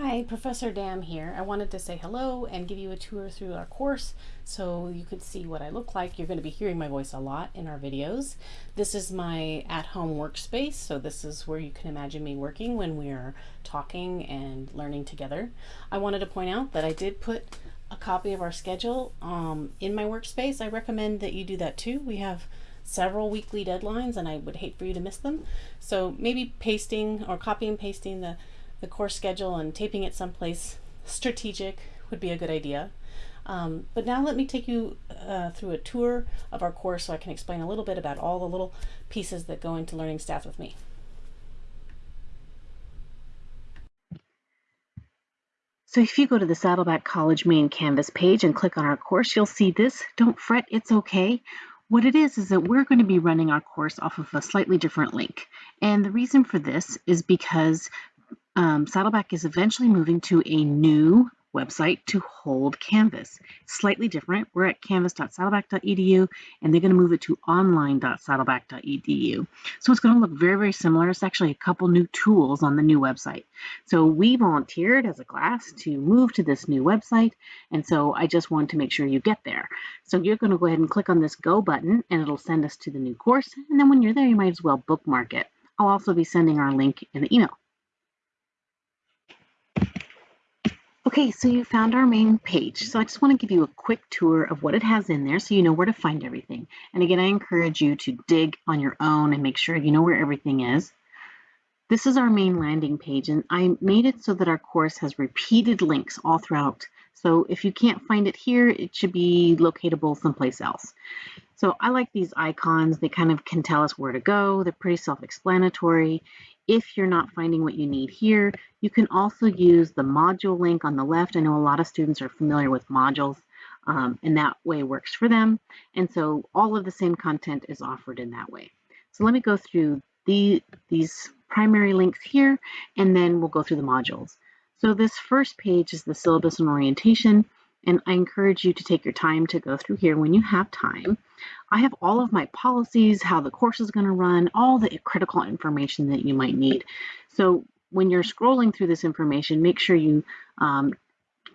Hi, Professor Dam here. I wanted to say hello and give you a tour through our course so you could see what I look like. You're going to be hearing my voice a lot in our videos. This is my at-home workspace, so this is where you can imagine me working when we are talking and learning together. I wanted to point out that I did put a copy of our schedule um, in my workspace. I recommend that you do that too. We have several weekly deadlines and I would hate for you to miss them. So maybe pasting or copy and pasting the the course schedule and taping it someplace strategic would be a good idea. Um, but now let me take you uh, through a tour of our course so I can explain a little bit about all the little pieces that go into learning staff with me. So if you go to the Saddleback College main Canvas page and click on our course, you'll see this. Don't fret, it's okay. What it is is that we're going to be running our course off of a slightly different link. And the reason for this is because um, Saddleback is eventually moving to a new website to hold Canvas. Slightly different. We're at canvas.saddleback.edu and they're going to move it to online.saddleback.edu. So it's going to look very, very similar. It's actually a couple new tools on the new website. So we volunteered as a class to move to this new website. And so I just want to make sure you get there. So you're going to go ahead and click on this go button and it'll send us to the new course. And then when you're there, you might as well bookmark it. I'll also be sending our link in the email. Okay, so you found our main page. So I just want to give you a quick tour of what it has in there so you know where to find everything. And again, I encourage you to dig on your own and make sure you know where everything is. This is our main landing page and I made it so that our course has repeated links all throughout. So if you can't find it here, it should be locatable someplace else. So I like these icons. They kind of can tell us where to go. They're pretty self-explanatory. If you're not finding what you need here, you can also use the module link on the left. I know a lot of students are familiar with modules um, and that way works for them. And so all of the same content is offered in that way. So let me go through the, these primary links here, and then we'll go through the modules. So this first page is the syllabus and orientation. And I encourage you to take your time to go through here when you have time. I have all of my policies, how the course is going to run, all the critical information that you might need. So when you're scrolling through this information, make sure you um,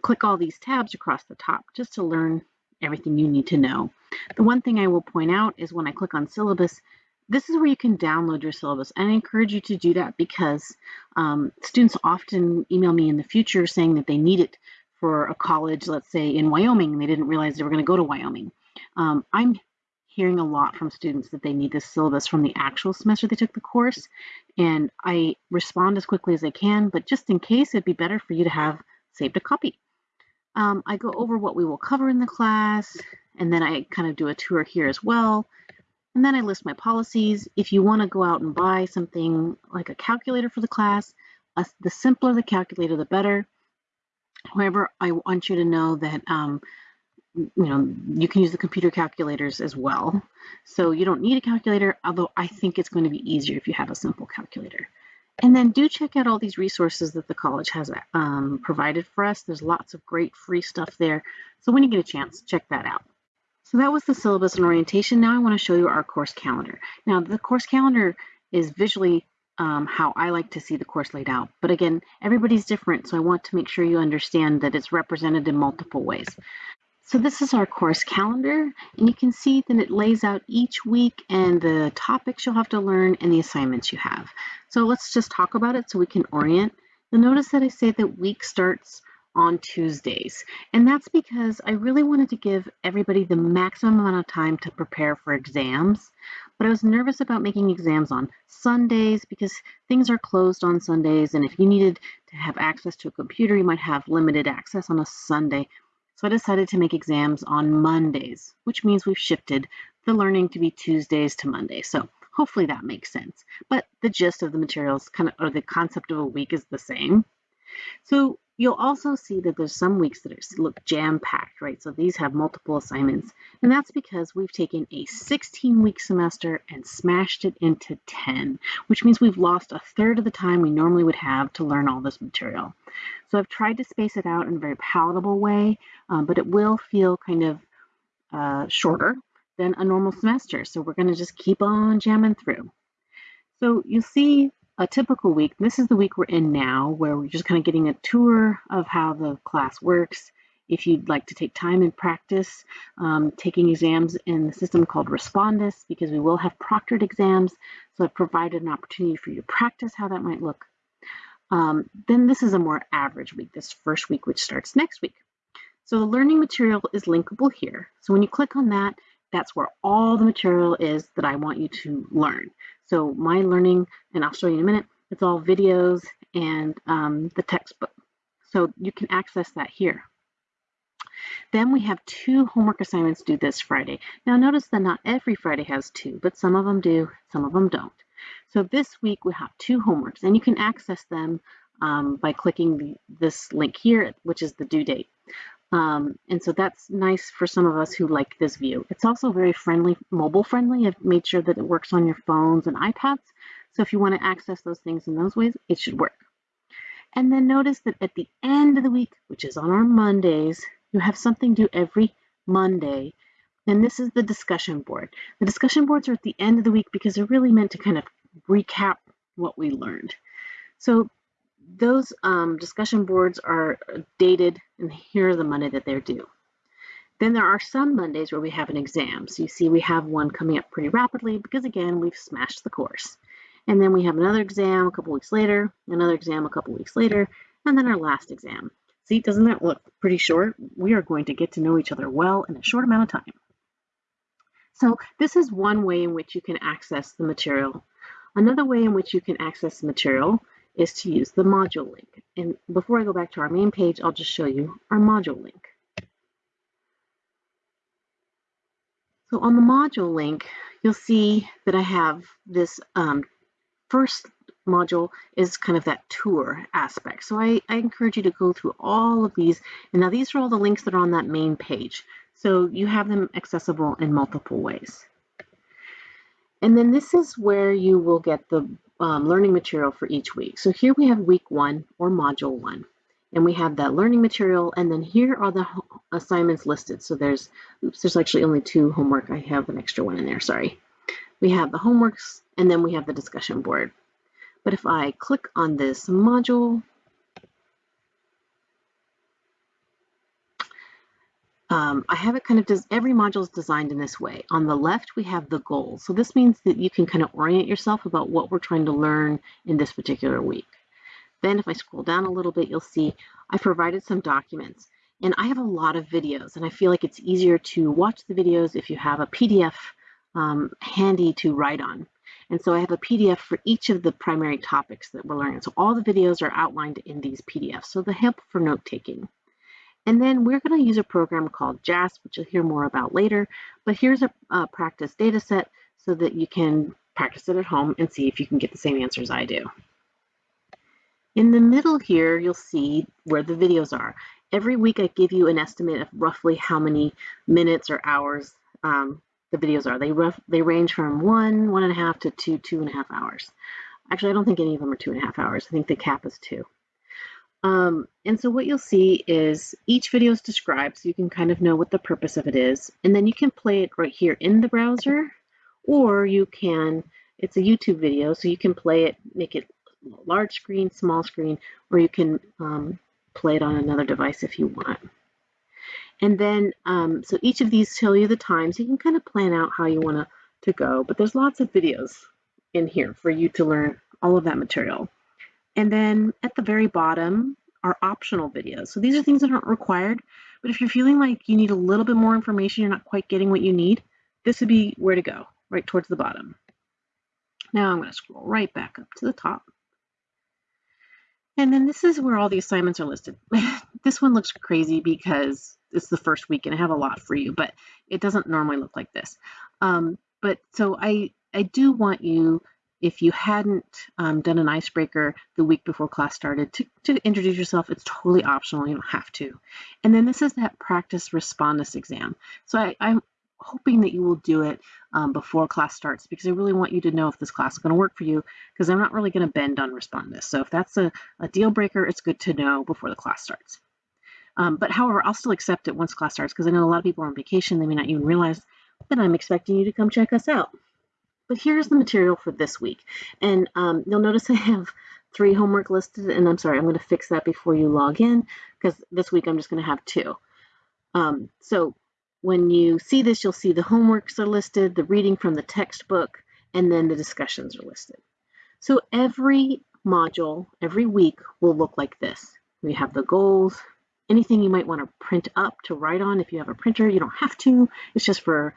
click all these tabs across the top just to learn everything you need to know. The one thing I will point out is when I click on syllabus, this is where you can download your syllabus. And I encourage you to do that because um, students often email me in the future saying that they need it for a college, let's say in Wyoming, and they didn't realize they were going to go to Wyoming. Um, I'm hearing a lot from students that they need this syllabus from the actual semester they took the course, and I respond as quickly as I can, but just in case, it'd be better for you to have saved a copy. Um, I go over what we will cover in the class, and then I kind of do a tour here as well. And then I list my policies. If you want to go out and buy something like a calculator for the class, uh, the simpler the calculator, the better. However, I want you to know that um, you know you can use the computer calculators as well. So you don't need a calculator, although I think it's going to be easier if you have a simple calculator. And then do check out all these resources that the college has um, provided for us. There's lots of great free stuff there. So when you get a chance, check that out. So that was the syllabus and orientation. Now I want to show you our course calendar. Now the course calendar is visually um, how I like to see the course laid out. But again, everybody's different, so I want to make sure you understand that it's represented in multiple ways. So this is our course calendar, and you can see that it lays out each week and the topics you'll have to learn and the assignments you have. So let's just talk about it so we can orient. You'll notice that I say that week starts on Tuesdays. And that's because I really wanted to give everybody the maximum amount of time to prepare for exams. But I was nervous about making exams on Sundays because things are closed on Sundays. And if you needed to have access to a computer, you might have limited access on a Sunday. So I decided to make exams on Mondays, which means we've shifted the learning to be Tuesdays to Monday. So hopefully that makes sense. But the gist of the materials kind of, or the concept of a week is the same. So You'll also see that there's some weeks that are, look jam-packed, right? So these have multiple assignments, and that's because we've taken a 16-week semester and smashed it into 10, which means we've lost a third of the time we normally would have to learn all this material. So I've tried to space it out in a very palatable way, um, but it will feel kind of uh, shorter than a normal semester. So we're going to just keep on jamming through. So you'll see a typical week, this is the week we're in now, where we're just kind of getting a tour of how the class works. If you'd like to take time and practice um, taking exams in the system called Respondus, because we will have proctored exams, so I've provided an opportunity for you to practice how that might look. Um, then this is a more average week, this first week, which starts next week. So the learning material is linkable here. So when you click on that, that's where all the material is that I want you to learn. So my learning, and I'll show you in a minute, it's all videos and um, the textbook. So you can access that here. Then we have two homework assignments due this Friday. Now notice that not every Friday has two, but some of them do, some of them don't. So this week we have two homeworks and you can access them um, by clicking the, this link here, which is the due date. Um, and so that's nice for some of us who like this view. It's also very friendly, mobile friendly. I've made sure that it works on your phones and iPads. So if you want to access those things in those ways, it should work. And then notice that at the end of the week, which is on our Mondays, you have something due every Monday. And this is the discussion board. The discussion boards are at the end of the week because they're really meant to kind of recap what we learned. So those um, discussion boards are dated, and here are the Monday that they're due. Then there are some Mondays where we have an exam. So you see we have one coming up pretty rapidly because again, we've smashed the course. And then we have another exam a couple weeks later, another exam a couple weeks later, and then our last exam. See, doesn't that look pretty short? We are going to get to know each other well in a short amount of time. So this is one way in which you can access the material. Another way in which you can access the material is to use the module link. And before I go back to our main page, I'll just show you our module link. So on the module link, you'll see that I have this um, first module is kind of that tour aspect. So I, I encourage you to go through all of these. And now these are all the links that are on that main page. So you have them accessible in multiple ways. And then this is where you will get the um, learning material for each week. So here we have week one or module one, and we have that learning material. And then here are the assignments listed. So there's, oops, there's actually only two homework. I have an extra one in there, sorry. We have the homeworks, and then we have the discussion board. But if I click on this module, Um, I have it kind of, does every module is designed in this way. On the left, we have the goals. So this means that you can kind of orient yourself about what we're trying to learn in this particular week. Then if I scroll down a little bit, you'll see I've provided some documents. And I have a lot of videos, and I feel like it's easier to watch the videos if you have a PDF um, handy to write on. And so I have a PDF for each of the primary topics that we're learning. So all the videos are outlined in these PDFs, so the help for note taking. And then we're going to use a program called JASP, which you'll hear more about later. But here's a, a practice data set so that you can practice it at home and see if you can get the same answers I do. In the middle here, you'll see where the videos are. Every week I give you an estimate of roughly how many minutes or hours um, the videos are. They, rough, they range from one, one and a half to two, two and a half hours. Actually, I don't think any of them are two and a half hours. I think the cap is two. Um, and so what you'll see is each video is described so you can kind of know what the purpose of it is. And then you can play it right here in the browser, or you can, it's a YouTube video, so you can play it, make it large screen, small screen, or you can um, play it on another device if you want. And then, um, so each of these tell you the time, so you can kind of plan out how you want to to go. But there's lots of videos in here for you to learn all of that material. And then at the very bottom are optional videos. So these are things that aren't required, but if you're feeling like you need a little bit more information, you're not quite getting what you need, this would be where to go, right towards the bottom. Now I'm going to scroll right back up to the top. And then this is where all the assignments are listed. this one looks crazy because it's the first week and I have a lot for you, but it doesn't normally look like this. Um, but so I, I do want you if you hadn't um, done an icebreaker the week before class started to, to introduce yourself, it's totally optional. You don't have to. And then this is that practice respondus exam. So I, am hoping that you will do it um, before class starts because I really want you to know if this class is going to work for you because I'm not really going to bend on respondus. So if that's a, a deal breaker, it's good to know before the class starts. Um, but however, I'll still accept it once class starts because I know a lot of people are on vacation. They may not even realize that I'm expecting you to come check us out. But here's the material for this week. And um, you'll notice I have three homework listed, and I'm sorry, I'm going to fix that before you log in because this week I'm just going to have two. Um, so when you see this, you'll see the homeworks are listed, the reading from the textbook, and then the discussions are listed. So every module, every week will look like this. We have the goals, anything you might want to print up to write on if you have a printer. You don't have to. It's just for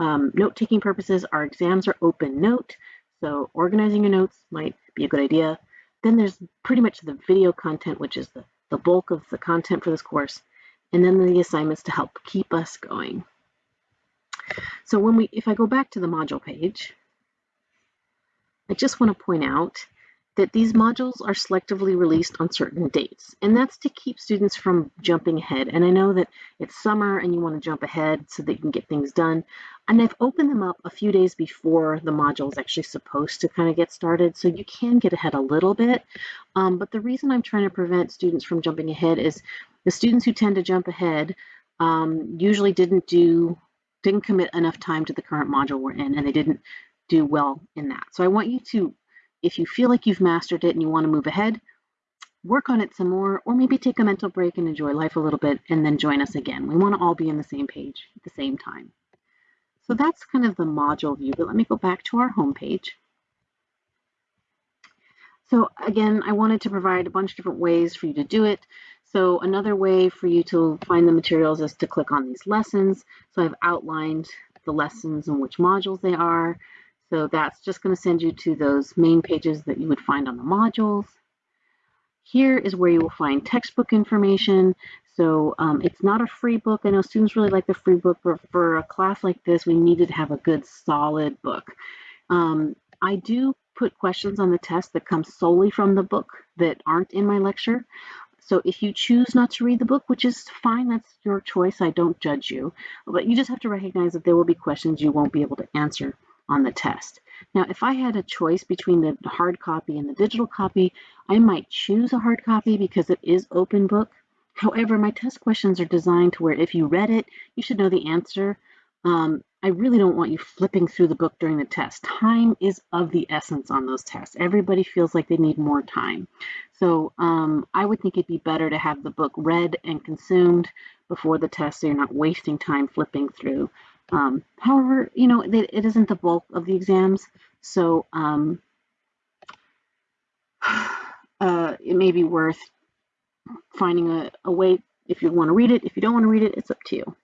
um, note-taking purposes. Our exams are open note, so organizing your notes might be a good idea. Then there's pretty much the video content, which is the, the bulk of the content for this course and then the assignments to help keep us going. So when we, if I go back to the module page, I just want to point out that these modules are selectively released on certain dates, and that's to keep students from jumping ahead. And I know that it's summer and you want to jump ahead so that you can get things done. And I've opened them up a few days before the module is actually supposed to kind of get started, so you can get ahead a little bit. Um, but the reason I'm trying to prevent students from jumping ahead is the students who tend to jump ahead um, usually didn't do didn't commit enough time to the current module we're in and they didn't do well in that. So I want you to, if you feel like you've mastered it and you want to move ahead, work on it some more, or maybe take a mental break and enjoy life a little bit and then join us again. We want to all be in the same page at the same time. So that's kind of the module view, but let me go back to our home page. So again, I wanted to provide a bunch of different ways for you to do it. So another way for you to find the materials is to click on these lessons. So I've outlined the lessons and which modules they are. So that's just going to send you to those main pages that you would find on the modules. Here is where you will find textbook information. So um, it's not a free book. I know students really like the free book, but for a class like this, we needed to have a good solid book. Um, I do put questions on the test that come solely from the book that aren't in my lecture. So if you choose not to read the book, which is fine, that's your choice, I don't judge you, but you just have to recognize that there will be questions you won't be able to answer on the test. Now, if I had a choice between the hard copy and the digital copy, I might choose a hard copy because it is open book. However, my test questions are designed to where if you read it, you should know the answer. Um, I really don't want you flipping through the book during the test. Time is of the essence on those tests. Everybody feels like they need more time. So um, I would think it'd be better to have the book read and consumed before the test so you're not wasting time flipping through. Um, however, you know, it, it isn't the bulk of the exams, so um, uh, it may be worth finding a, a way if you want to read it. If you don't want to read it, it's up to you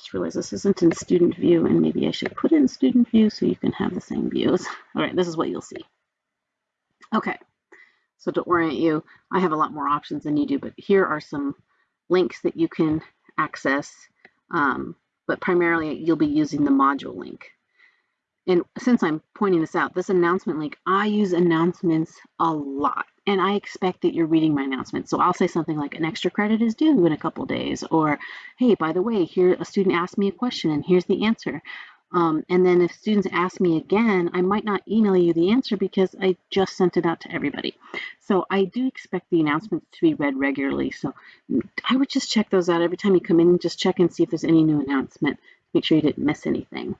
just realize this isn't in student view and maybe I should put it in student view so you can have the same views. All right, this is what you'll see. Okay, so to orient you, I have a lot more options than you do, but here are some links that you can access, um, but primarily you'll be using the module link. And since I'm pointing this out, this announcement link, I use announcements a lot and I expect that you're reading my announcement. So I'll say something like an extra credit is due in a couple days, or hey, by the way, here a student asked me a question and here's the answer. Um, and then if students ask me again, I might not email you the answer because I just sent it out to everybody. So I do expect the announcements to be read regularly. So I would just check those out every time you come in, and just check and see if there's any new announcement. Make sure you didn't miss anything.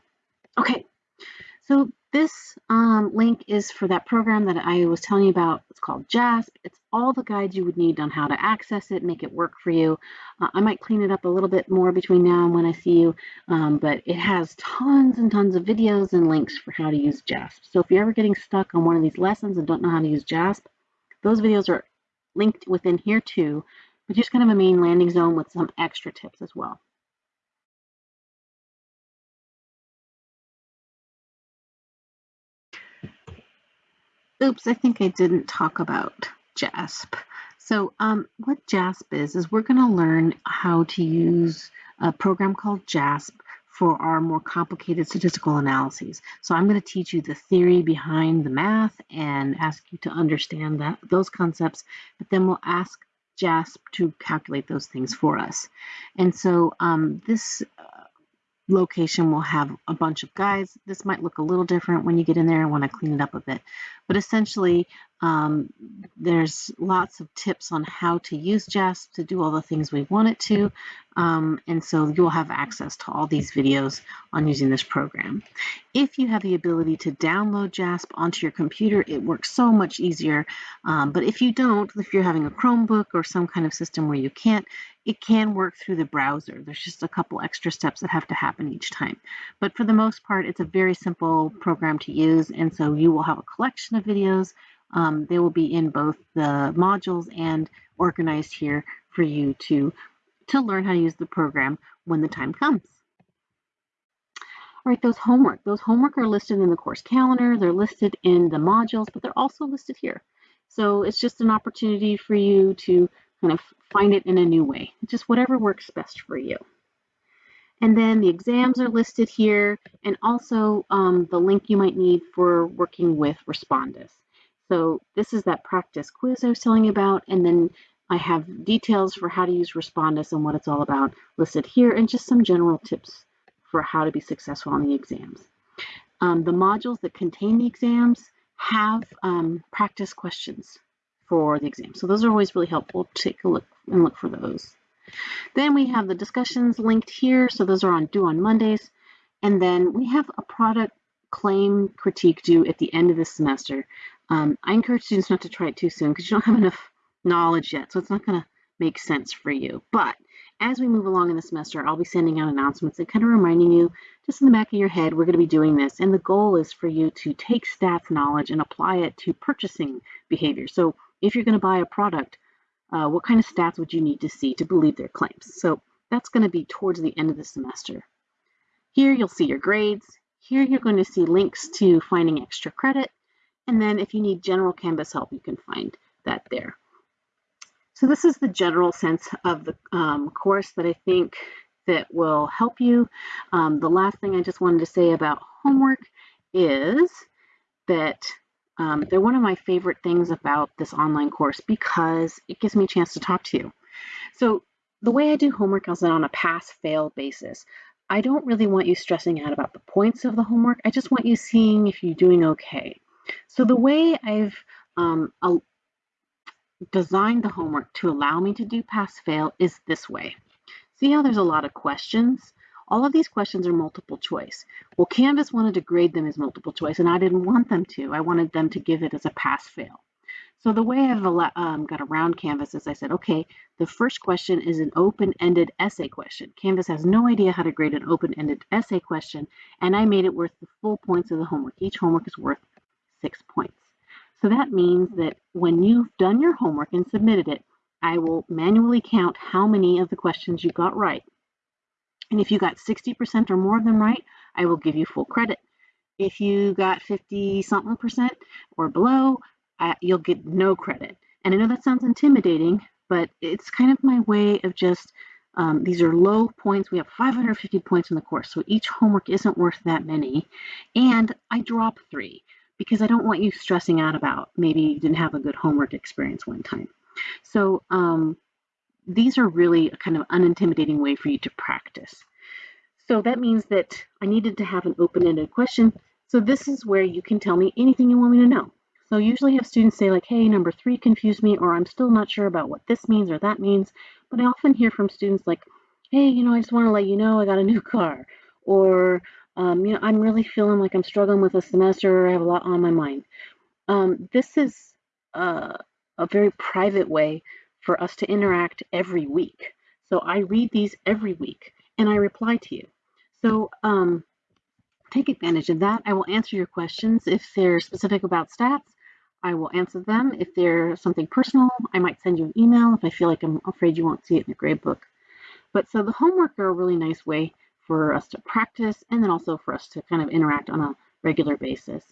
Okay, so this um, link is for that program that I was telling you about. It's called JASP. It's all the guides you would need on how to access it, make it work for you. Uh, I might clean it up a little bit more between now and when I see you, um, but it has tons and tons of videos and links for how to use JASP. So if you're ever getting stuck on one of these lessons and don't know how to use JASP, those videos are linked within here too, but just kind of a main landing zone with some extra tips as well. Oops, I think I didn't talk about JASP. So um, what JASP is, is we're going to learn how to use a program called JASP for our more complicated statistical analyses. So I'm going to teach you the theory behind the math and ask you to understand that those concepts, but then we'll ask JASP to calculate those things for us. And so um, this location will have a bunch of guides. This might look a little different when you get in there. I want to clean it up a bit. But essentially, um, there's lots of tips on how to use JASP to do all the things we want it to. Um, and so you'll have access to all these videos on using this program. If you have the ability to download JASP onto your computer, it works so much easier. Um, but if you don't, if you're having a Chromebook or some kind of system where you can't, it can work through the browser. There's just a couple extra steps that have to happen each time. But for the most part, it's a very simple program to use. And so you will have a collection of videos. Um, they will be in both the modules and organized here for you to, to learn how to use the program when the time comes. All right, those homework. Those homework are listed in the course calendar. They're listed in the modules, but they're also listed here. So it's just an opportunity for you to kind of find it in a new way, just whatever works best for you. And then the exams are listed here and also um, the link you might need for working with Respondus. So this is that practice quiz I was telling you about. And then I have details for how to use Respondus and what it's all about listed here and just some general tips for how to be successful on the exams. Um, the modules that contain the exams have um, practice questions for the exam. So those are always really helpful. Take a look and look for those. Then we have the discussions linked here. So those are on due on Mondays. And then we have a product claim critique due at the end of the semester. Um, I encourage students not to try it too soon because you don't have enough knowledge yet. So it's not going to make sense for you. But as we move along in the semester, I'll be sending out announcements and kind of reminding you just in the back of your head, we're going to be doing this. And the goal is for you to take stats knowledge and apply it to purchasing behavior. So if you're going to buy a product, uh, what kind of stats would you need to see to believe their claims? So that's going to be towards the end of the semester. Here you'll see your grades. Here you're going to see links to finding extra credit. And then if you need general Canvas help, you can find that there. So this is the general sense of the um, course that I think that will help you. Um, the last thing I just wanted to say about homework is that um, they're one of my favorite things about this online course because it gives me a chance to talk to you. So the way I do homework is on a pass-fail basis. I don't really want you stressing out about the points of the homework. I just want you seeing if you're doing okay. So the way I've um, designed the homework to allow me to do pass-fail is this way. See how there's a lot of questions? All of these questions are multiple choice. Well, Canvas wanted to grade them as multiple choice, and I didn't want them to. I wanted them to give it as a pass-fail. So the way I've um, got around Canvas is I said, okay, the first question is an open-ended essay question. Canvas has no idea how to grade an open-ended essay question, and I made it worth the full points of the homework. Each homework is worth six points. So that means that when you've done your homework and submitted it, I will manually count how many of the questions you got right. And if you got 60% or more of them right, I will give you full credit. If you got 50 something percent or below, uh, you'll get no credit. And I know that sounds intimidating, but it's kind of my way of just, um, these are low points. We have 550 points in the course, so each homework isn't worth that many. And I drop three because I don't want you stressing out about maybe you didn't have a good homework experience one time. So um, these are really a kind of unintimidating way for you to practice. So that means that I needed to have an open-ended question. So this is where you can tell me anything you want me to know. So usually have students say like, hey, number three confused me, or I'm still not sure about what this means or that means. But I often hear from students like, hey, you know, I just want to let you know I got a new car. Or, um, you know, I'm really feeling like I'm struggling with a semester. I have a lot on my mind. Um, this is uh, a very private way for us to interact every week. So I read these every week and I reply to you. So um, take advantage of that. I will answer your questions. If they're specific about stats, I will answer them. If they're something personal, I might send you an email if I feel like I'm afraid you won't see it in the grade book. But so the homework are a really nice way for us to practice and then also for us to kind of interact on a regular basis.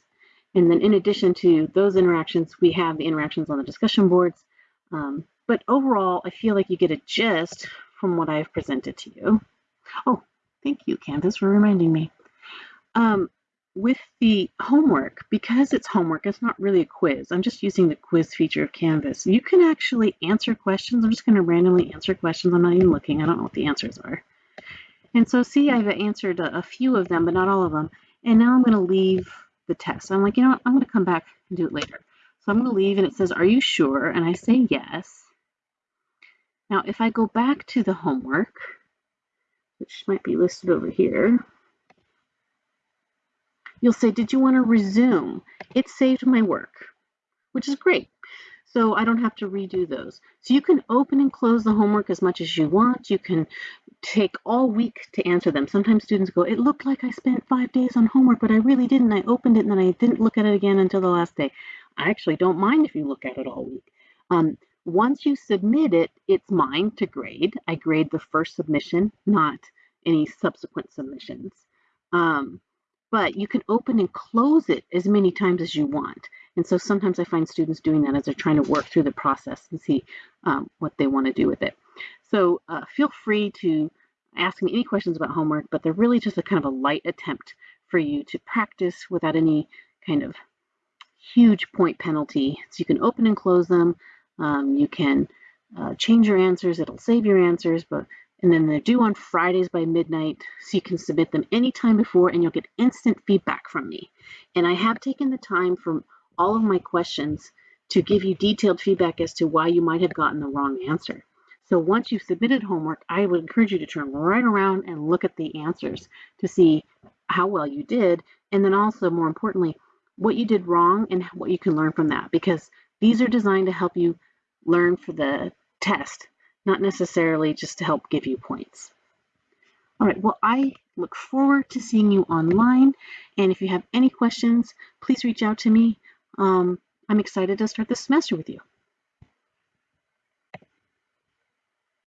And then in addition to those interactions, we have the interactions on the discussion boards. Um, but overall, I feel like you get a gist from what I've presented to you. Oh, thank you, Canvas, for reminding me. Um, with the homework, because it's homework, it's not really a quiz. I'm just using the quiz feature of Canvas. You can actually answer questions. I'm just going to randomly answer questions. I'm not even looking. I don't know what the answers are. And so see, I've answered a, a few of them, but not all of them. And now I'm going to leave the test. I'm like, you know what? I'm going to come back and do it later. So I'm going to leave and it says, are you sure? And I say yes. Now, if I go back to the homework, which might be listed over here, you'll say, did you want to resume? It saved my work, which is great. So I don't have to redo those. So you can open and close the homework as much as you want. You can take all week to answer them. Sometimes students go, it looked like I spent five days on homework, but I really didn't. I opened it and then I didn't look at it again until the last day. I actually don't mind if you look at it all week. Um, once you submit it, it's mine to grade. I grade the first submission, not any subsequent submissions. Um, but you can open and close it as many times as you want. And so sometimes I find students doing that as they're trying to work through the process and see um, what they want to do with it. So uh, feel free to ask me any questions about homework, but they're really just a kind of a light attempt for you to practice without any kind of huge point penalty. So you can open and close them. Um, you can uh, change your answers. It'll save your answers, but and then they're due on Fridays by midnight, so you can submit them anytime before and you'll get instant feedback from me. And I have taken the time from all of my questions to give you detailed feedback as to why you might have gotten the wrong answer. So once you've submitted homework, I would encourage you to turn right around and look at the answers to see how well you did. And then also, more importantly, what you did wrong and what you can learn from that, because these are designed to help you learn for the test not necessarily just to help give you points. All right, well, I look forward to seeing you online. And if you have any questions, please reach out to me. Um, I'm excited to start this semester with you.